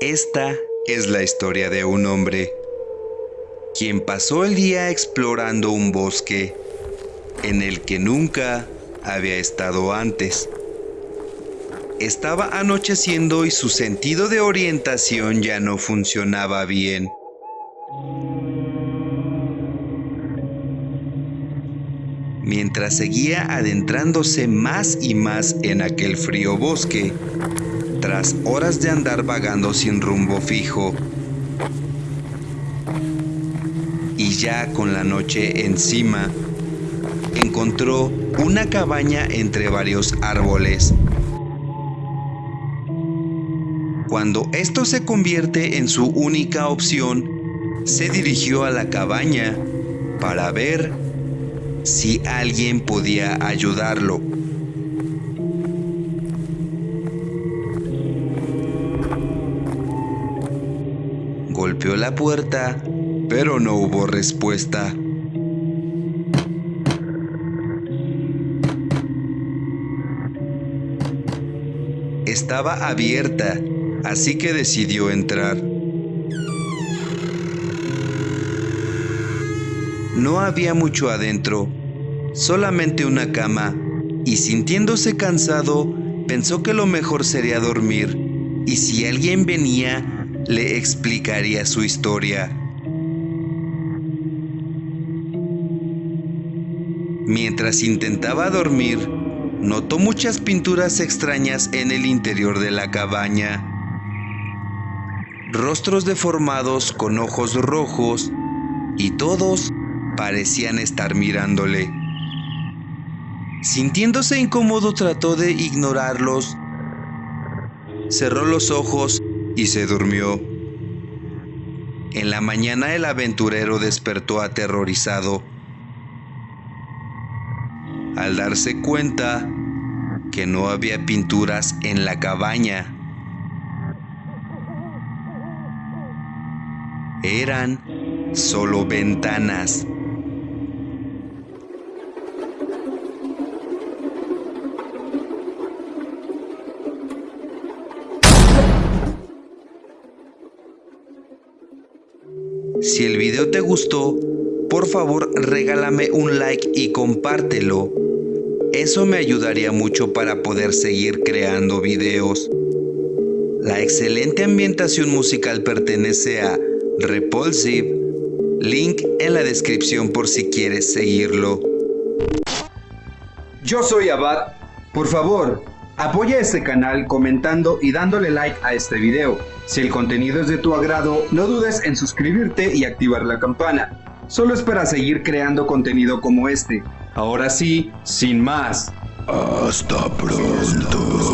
Esta es la historia de un hombre quien pasó el día explorando un bosque en el que nunca había estado antes. Estaba anocheciendo y su sentido de orientación ya no funcionaba bien. Mientras seguía adentrándose más y más en aquel frío bosque, tras horas de andar vagando sin rumbo fijo, y ya con la noche encima, encontró una cabaña entre varios árboles. Cuando esto se convierte en su única opción, se dirigió a la cabaña para ver si alguien podía ayudarlo. Golpeó la puerta, pero no hubo respuesta. Estaba abierta, así que decidió entrar. No había mucho adentro, solamente una cama, y sintiéndose cansado, pensó que lo mejor sería dormir, y si alguien venía, le explicaría su historia. Mientras intentaba dormir, notó muchas pinturas extrañas en el interior de la cabaña. Rostros deformados con ojos rojos y todos parecían estar mirándole. Sintiéndose incómodo trató de ignorarlos. Cerró los ojos y se durmió. En la mañana el aventurero despertó aterrorizado al darse cuenta que no había pinturas en la cabaña. Eran solo ventanas. Si el video te gustó, por favor regálame un like y compártelo. Eso me ayudaría mucho para poder seguir creando videos. La excelente ambientación musical pertenece a Repulsive, link en la descripción por si quieres seguirlo. Yo soy Abad, por favor, apoya este canal comentando y dándole like a este video. Si el contenido es de tu agrado, no dudes en suscribirte y activar la campana. Solo es para seguir creando contenido como este. Ahora sí, sin más. Hasta pronto.